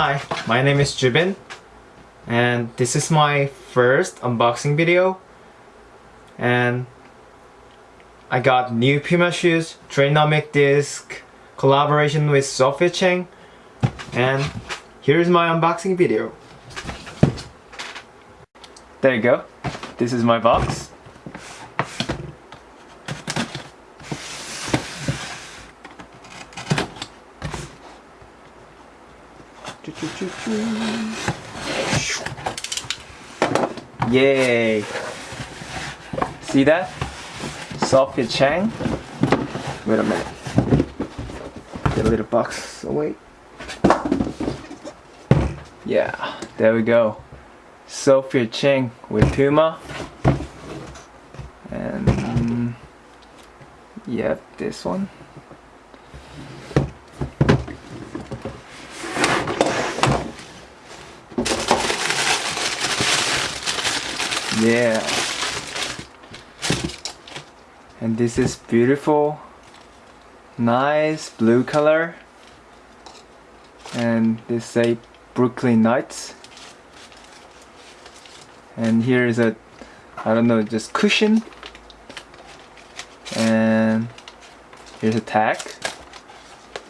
Hi, my name is Jubin and this is my first unboxing video and I got new Puma shoes, Trinomic disc, collaboration with Sophia Cheng and here's my unboxing video. There you go, this is my box. Yay! See that? Sophia Cheng. Wait a minute. Get a little box away. Yeah, there we go. Sophia Cheng with Puma. And mm, yep, this one. Yeah. And this is beautiful, nice blue color. And they say Brooklyn Nights. And here is a, I don't know, just cushion. And here's a tag.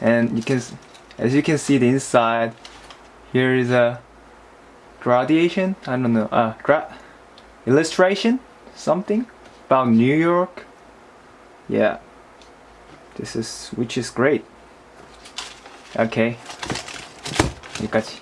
And you can, as you can see the inside, here is a gradation. I don't know, uh, gra illustration something about New York yeah this is which is great okay 여기까지